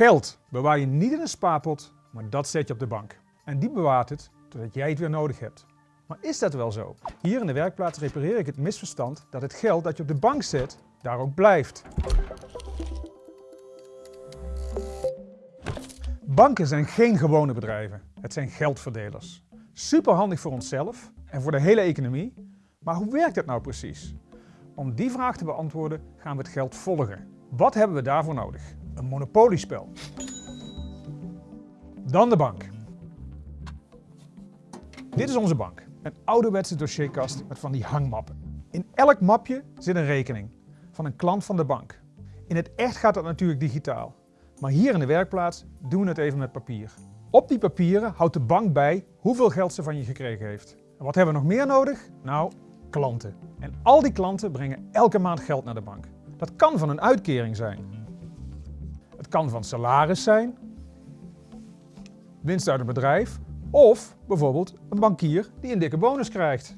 Geld bewaar je niet in een spaarpot, maar dat zet je op de bank. En die bewaart het totdat jij het weer nodig hebt. Maar is dat wel zo? Hier in de werkplaats repareer ik het misverstand dat het geld dat je op de bank zet, daar ook blijft. Banken zijn geen gewone bedrijven, het zijn geldverdelers. Super handig voor onszelf en voor de hele economie, maar hoe werkt het nou precies? Om die vraag te beantwoorden gaan we het geld volgen. Wat hebben we daarvoor nodig? Een monopoliespel. Dan de bank. Dit is onze bank. Een ouderwetse dossierkast met van die hangmappen. In elk mapje zit een rekening van een klant van de bank. In het echt gaat dat natuurlijk digitaal. Maar hier in de werkplaats doen we het even met papier. Op die papieren houdt de bank bij hoeveel geld ze van je gekregen heeft. En wat hebben we nog meer nodig? Nou, klanten. En al die klanten brengen elke maand geld naar de bank. Dat kan van een uitkering zijn. Kan van salaris zijn, winst uit een bedrijf of bijvoorbeeld een bankier die een dikke bonus krijgt.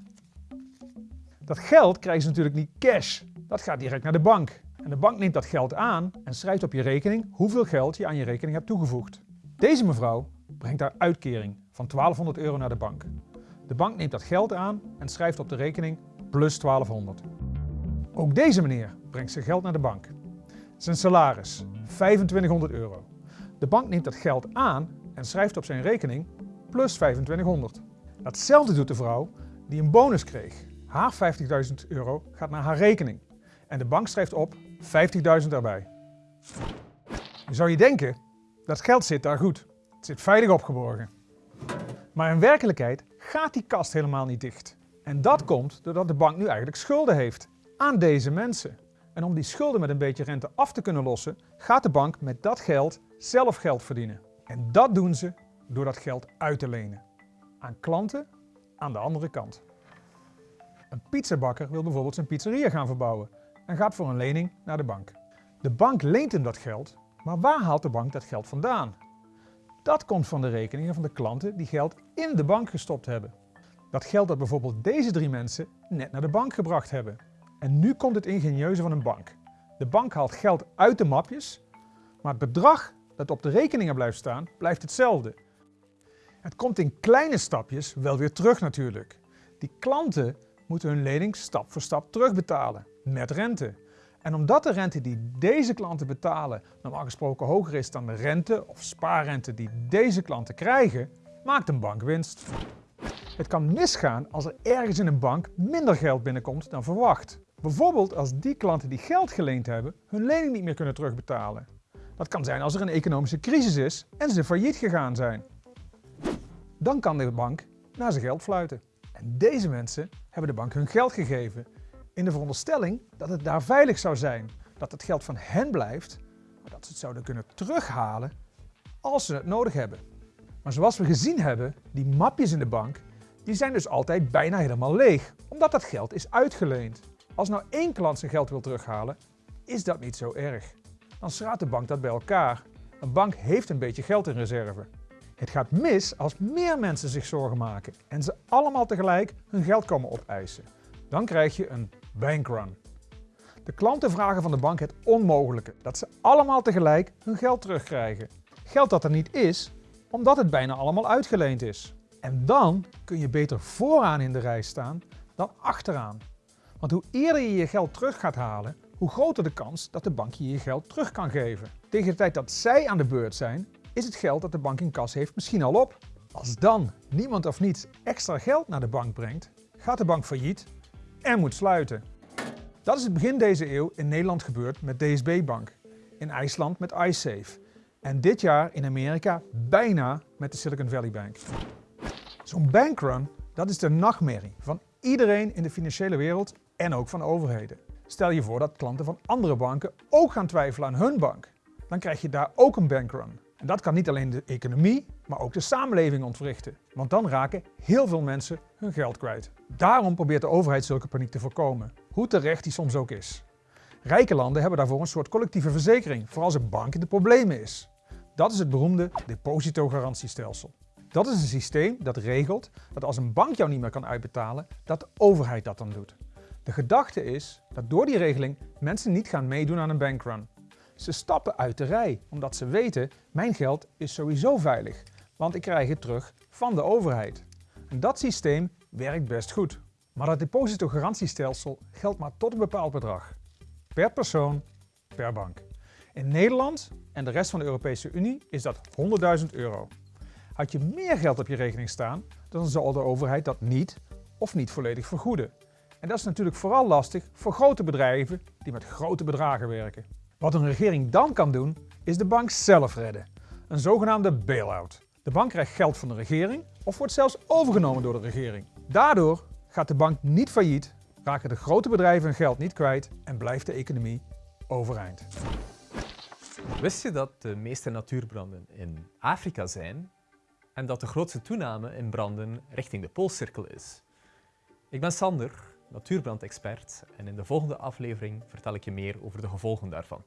Dat geld krijgen ze natuurlijk niet cash, dat gaat direct naar de bank. En de bank neemt dat geld aan en schrijft op je rekening hoeveel geld je aan je rekening hebt toegevoegd. Deze mevrouw brengt haar uitkering van 1200 euro naar de bank. De bank neemt dat geld aan en schrijft op de rekening plus 1200. Ook deze meneer brengt zijn geld naar de bank. Zijn salaris 2500 euro. De bank neemt dat geld aan en schrijft op zijn rekening plus 2500. Datzelfde doet de vrouw die een bonus kreeg. Haar 50.000 euro gaat naar haar rekening en de bank schrijft op 50.000 erbij. Nu zou je denken, dat geld zit daar goed. Het zit veilig opgeborgen. Maar in werkelijkheid gaat die kast helemaal niet dicht. En dat komt doordat de bank nu eigenlijk schulden heeft aan deze mensen. En om die schulden met een beetje rente af te kunnen lossen, gaat de bank met dat geld zelf geld verdienen. En dat doen ze door dat geld uit te lenen. Aan klanten aan de andere kant. Een pizzabakker wil bijvoorbeeld zijn pizzeria gaan verbouwen en gaat voor een lening naar de bank. De bank leent hem dat geld, maar waar haalt de bank dat geld vandaan? Dat komt van de rekeningen van de klanten die geld in de bank gestopt hebben. Dat geld dat bijvoorbeeld deze drie mensen net naar de bank gebracht hebben. En nu komt het ingenieuze van een bank. De bank haalt geld uit de mapjes, maar het bedrag dat op de rekeningen blijft staan, blijft hetzelfde. Het komt in kleine stapjes wel weer terug natuurlijk. Die klanten moeten hun lening stap voor stap terugbetalen, met rente. En omdat de rente die deze klanten betalen normaal gesproken hoger is dan de rente of spaarrente die deze klanten krijgen, maakt een bank winst. Het kan misgaan als er ergens in een bank minder geld binnenkomt dan verwacht. Bijvoorbeeld als die klanten die geld geleend hebben hun lening niet meer kunnen terugbetalen. Dat kan zijn als er een economische crisis is en ze failliet gegaan zijn. Dan kan de bank naar zijn geld fluiten. En deze mensen hebben de bank hun geld gegeven in de veronderstelling dat het daar veilig zou zijn, dat het geld van hen blijft, maar dat ze het zouden kunnen terughalen als ze het nodig hebben. Maar zoals we gezien hebben, die mapjes in de bank, die zijn dus altijd bijna helemaal leeg, omdat dat geld is uitgeleend. Als nou één klant zijn geld wil terughalen, is dat niet zo erg. Dan schraapt de bank dat bij elkaar. Een bank heeft een beetje geld in reserve. Het gaat mis als meer mensen zich zorgen maken en ze allemaal tegelijk hun geld komen opeisen. Dan krijg je een bankrun. De klanten vragen van de bank het onmogelijke, dat ze allemaal tegelijk hun geld terugkrijgen. Geld dat er niet is, omdat het bijna allemaal uitgeleend is. En dan kun je beter vooraan in de rij staan dan achteraan. Want hoe eerder je je geld terug gaat halen, hoe groter de kans dat de bank je je geld terug kan geven. Tegen de tijd dat zij aan de beurt zijn, is het geld dat de bank in kas heeft misschien al op. Als dan niemand of niets extra geld naar de bank brengt, gaat de bank failliet en moet sluiten. Dat is het begin deze eeuw in Nederland gebeurd met DSB Bank, in IJsland met iSafe en dit jaar in Amerika bijna met de Silicon Valley Bank. Zo'n bankrun, dat is de nachtmerrie van iedereen in de financiële wereld en ook van overheden. Stel je voor dat klanten van andere banken ook gaan twijfelen aan hun bank. Dan krijg je daar ook een bankrun. En dat kan niet alleen de economie, maar ook de samenleving ontwrichten. Want dan raken heel veel mensen hun geld kwijt. Daarom probeert de overheid zulke paniek te voorkomen, hoe terecht die soms ook is. Rijke landen hebben daarvoor een soort collectieve verzekering voor als een bank in de problemen is. Dat is het beroemde depositogarantiestelsel. Dat is een systeem dat regelt dat als een bank jou niet meer kan uitbetalen, dat de overheid dat dan doet. De gedachte is dat door die regeling mensen niet gaan meedoen aan een bankrun. Ze stappen uit de rij, omdat ze weten, mijn geld is sowieso veilig, want ik krijg het terug van de overheid. En dat systeem werkt best goed. Maar dat depositogarantiestelsel geldt maar tot een bepaald bedrag. Per persoon, per bank. In Nederland en de rest van de Europese Unie is dat 100.000 euro. Had je meer geld op je rekening staan, dan zal de overheid dat niet of niet volledig vergoeden. En dat is natuurlijk vooral lastig voor grote bedrijven die met grote bedragen werken. Wat een regering dan kan doen, is de bank zelf redden. Een zogenaamde bail-out. De bank krijgt geld van de regering of wordt zelfs overgenomen door de regering. Daardoor gaat de bank niet failliet, raken de grote bedrijven hun geld niet kwijt en blijft de economie overeind. Wist je dat de meeste natuurbranden in Afrika zijn en dat de grootste toename in branden richting de Poolcirkel is? Ik ben Sander, natuurbrandexpert en in de volgende aflevering vertel ik je meer over de gevolgen daarvan.